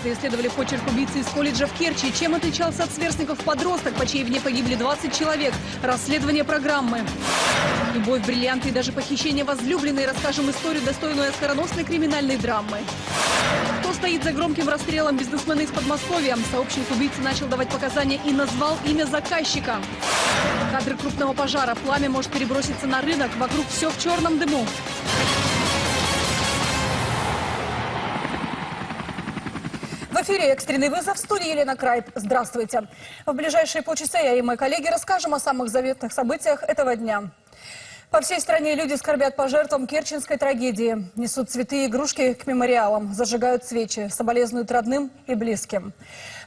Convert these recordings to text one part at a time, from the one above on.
Эксперты исследовали почерк убийцы из колледжа в Керчи. Чем отличался от сверстников подросток, по чьей вине погибли 20 человек. Расследование программы. Любовь, бриллианты и даже похищение возлюбленной. Расскажем историю, достойную скороносной криминальной драмы. Кто стоит за громким расстрелом бизнесмена из Подмосковья? Сообщник убийцы начал давать показания и назвал имя заказчика. Кадры крупного пожара. Пламя может переброситься на рынок. Вокруг все в черном дыму. В эфире экстренный вызов в студии Елена Крайп. Здравствуйте. В ближайшие полчаса я и мои коллеги расскажем о самых заветных событиях этого дня. По всей стране люди скорбят по жертвам керченской трагедии. Несут цветы и игрушки к мемориалам, зажигают свечи, соболезнуют родным и близким.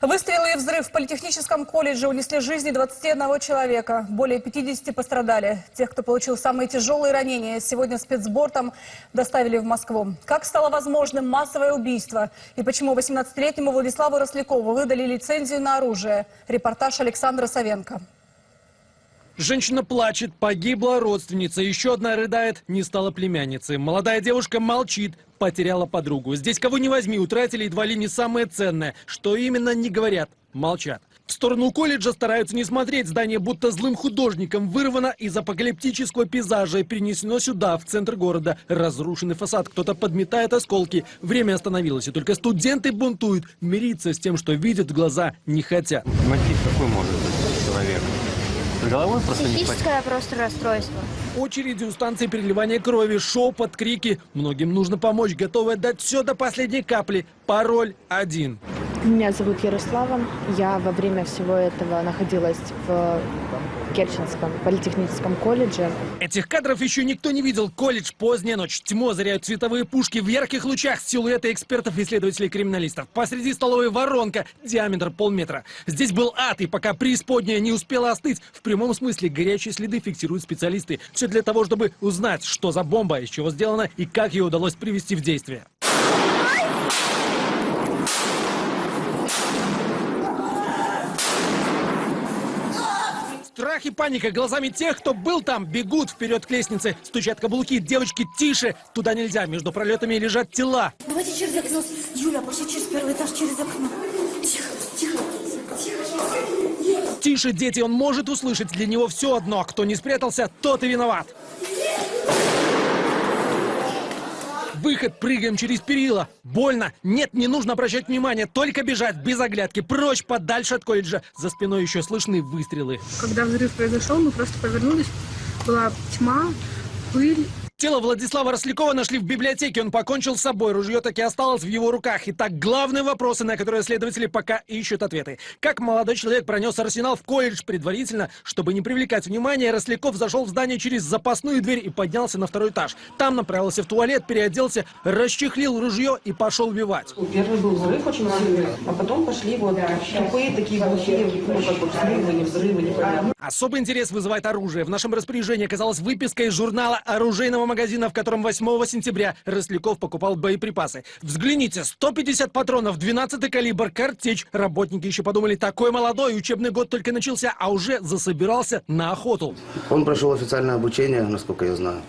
Выстрелы и взрыв в политехническом колледже унесли жизни 21 человека. Более 50 пострадали. Тех, кто получил самые тяжелые ранения, сегодня спецбортом доставили в Москву. Как стало возможным массовое убийство? И почему 18-летнему Владиславу Рослякову выдали лицензию на оружие? Репортаж Александра Савенко. Женщина плачет, погибла родственница, еще одна рыдает, не стала племянницей. Молодая девушка молчит, потеряла подругу. Здесь кого не возьми, утратили едва ли не самое ценное. Что именно, не говорят, молчат. В сторону колледжа стараются не смотреть. Здание будто злым художником вырвано из апокалиптического пейзажа и перенесено сюда, в центр города. Разрушенный фасад, кто-то подметает осколки. Время остановилось, и только студенты бунтуют. Мириться с тем, что видят глаза, не хотят. Мотив какой может? Головой просто не. Психическое просто расстройство. Очереди у станции переливания крови, шепот, крики. Многим нужно помочь, готовы отдать все до последней капли. Пароль один. Меня зовут Ярослава. Я во время всего этого находилась в Керченском политехническом колледже. Этих кадров еще никто не видел. Колледж, поздняя ночь, тьму озаряют световые пушки в ярких лучах, силуэты экспертов и исследователей-криминалистов. Посреди столовой воронка, диаметр полметра. Здесь был ад, и пока преисподняя не успела остыть, в прямом смысле горячие следы фиксируют специалисты. Все для того, чтобы узнать, что за бомба, из чего сделана и как ее удалось привести в действие. Страх и паника глазами тех, кто был там, бегут вперед к лестнице, стучат каблуки. Девочки, тише! Туда нельзя, между пролетами лежат тела. Давайте через окно. Юля, пошли через первый этаж, через окно. Тихо, тихо, тихо. Тише, дети, он может услышать. Для него все одно. Кто не спрятался, тот и виноват. Выход, прыгаем через перила. Больно. Нет, не нужно обращать внимание. Только бежать, без оглядки. Прочь, подальше от колледжа. За спиной еще слышны выстрелы. Когда взрыв произошел, мы просто повернулись. Была тьма, пыль. Тело Владислава Рослякова нашли в библиотеке. Он покончил с собой. Ружье таки осталось в его руках. Итак, главные вопросы, на которые следователи пока ищут ответы. Как молодой человек пронес арсенал в колледж предварительно, чтобы не привлекать внимания, Росляков зашел в здание через запасную дверь и поднялся на второй этаж. Там направился в туалет, переоделся, расчехлил ружье и пошел убивать. Первый был взрыв очень сильный, а потом пошли вот тупые такие глухие, ну, как бы взрывы, не взрывы, непонятно. Особый интерес вызывает оружие. В нашем распоряжении оказалась выписка из журнала оружейного магазина, в котором 8 сентября Росляков покупал боеприпасы. Взгляните, 150 патронов, 12 калибр, картечь. Работники еще подумали, такой молодой, учебный год только начался, а уже засобирался на охоту. Он прошел официальное обучение, насколько я знаю,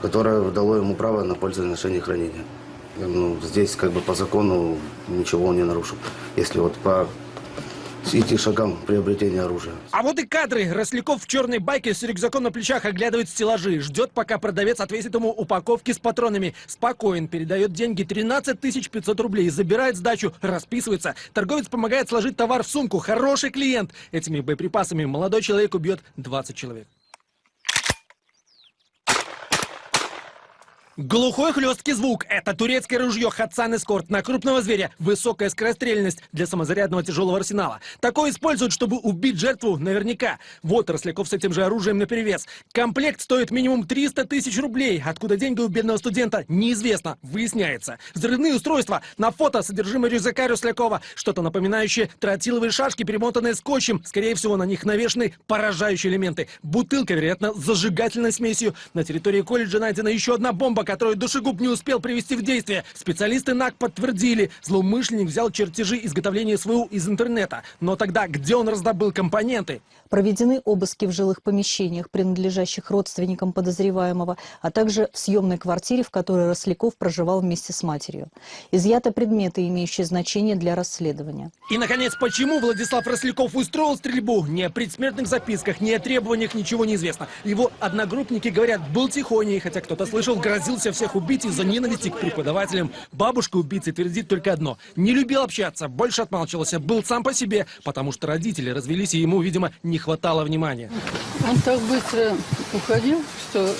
которое дало ему право на пользование, ношение и. Ну, здесь как бы по закону ничего он не нарушил. Если вот по идти шагам приобретения оружия. А вот и кадры. Росляков в черной байке с рюкзаком на плечах оглядывает стеллажи. Ждет, пока продавец отвесит ему упаковки с патронами. Спокоен, передает деньги 13 500 рублей, забирает сдачу, расписывается. Торговец помогает сложить товар в сумку. Хороший клиент. Этими боеприпасами молодой человек убьет 20 человек. Глухой хлесткий звук – это турецкое ружье Хатсан Эскорт на крупного зверя. Высокая скорострельность для самозарядного тяжелого арсенала. Такое используют, чтобы убить жертву наверняка. Вот Росляков с этим же оружием наперевес. Комплект стоит минимум 300 тысяч рублей. Откуда деньги у бедного студента, неизвестно. Выясняется. Взрывные устройства. На фото содержимое рюкзака Рослякова. Что-то напоминающее тротиловые шашки, перемотанные скотчем. Скорее всего, на них навешаны поражающие элементы. Бутылка, вероятно, с зажигательной смесью. На территории колледжа найдена еще одна бомба, которую душегуб не успел привести в действие. Специалисты НАК подтвердили, злоумышленник взял чертежи изготовления СВУ из интернета. Но тогда где он раздобыл компоненты? Проведены обыски в жилых помещениях, принадлежащих родственникам подозреваемого, а также в съемной квартире, в которой Росляков проживал вместе с матерью. Изъяты предметы, имеющие значение для расследования. И, наконец, почему Владислав Росляков устроил стрельбу? Ни о предсмертных записках, ни о требованиях ничего не известно. Его одногруппники говорят, был тихоней, хотя кто-то слышал, грозился всех убить из-за ненависти к преподавателям. Бабушка убийцы твердит только одно. Не любил общаться, больше отмалчивался, был сам по себе, потому что родители развелись, и ему, видимо, не хватало внимания. Он так быстро уходил, что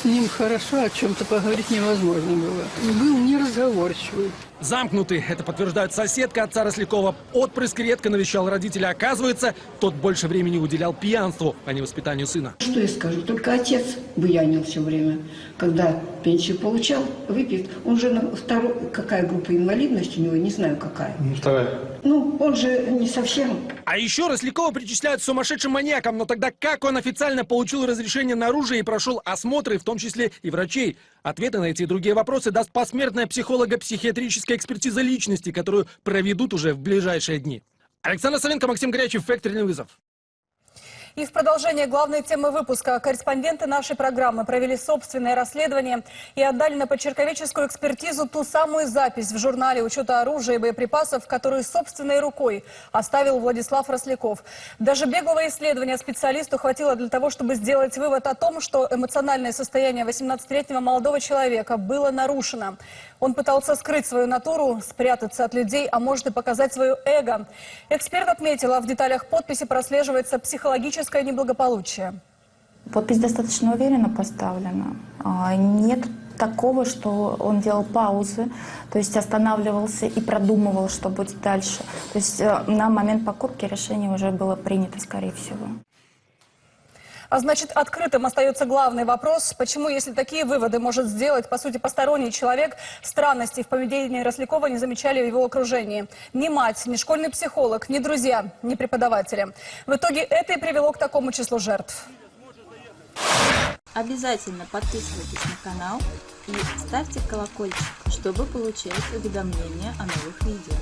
с ним хорошо о чем-то поговорить невозможно было. Был неразговорчивый. Замкнутый, это подтверждает соседка отца Рослякова. Отпрыск редко навещал родителя. Оказывается, тот больше времени уделял пьянству, а не воспитанию сына. Что я скажу? Только отец буянил все время. Когда пенсию получал, выпьет. Он же на второй... Какая группа инвалидности у него? Не знаю, какая. Вторая. Ну, он же не совсем... А еще Рослякова причисляют сумасшедшим маньякам. Но тогда как он официально получил разрешение на оружие и прошел осмотры, в том числе и врачей? Ответы на эти и другие вопросы даст посмертная психолого-психиатрическая экспертиза личности, которую проведут уже в ближайшие дни. Александр Савенко, Максим Горячев, «Факторный вызов». И в продолжение главной темы выпуска корреспонденты нашей программы провели собственное расследование и отдали на почерковеческую экспертизу ту самую запись в журнале учета оружия и боеприпасов, которую собственной рукой оставил Владислав Росляков. Даже беглого исследования специалисту хватило для того, чтобы сделать вывод о том, что эмоциональное состояние 18-летнего молодого человека было нарушено. Он пытался скрыть свою натуру, спрятаться от людей, а может и показать свое эго. Эксперт отметила, в деталях подписи прослеживается психологическое неблагополучие. Подпись достаточно уверенно поставлена. Нет такого, что он делал паузы, то есть останавливался и продумывал, что будет дальше. То есть э, на момент покупки решение уже было принято, скорее всего. А значит, открытым остается главный вопрос, почему, если такие выводы может сделать, по сути, посторонний человек, странностей в поведении Рослякова не замечали в его окружении. Ни мать, ни школьный психолог, ни друзья, ни преподаватели. В итоге это и привело к такому числу жертв. Обязательно подписывайтесь на канал и ставьте колокольчик, чтобы получать уведомления о новых видео.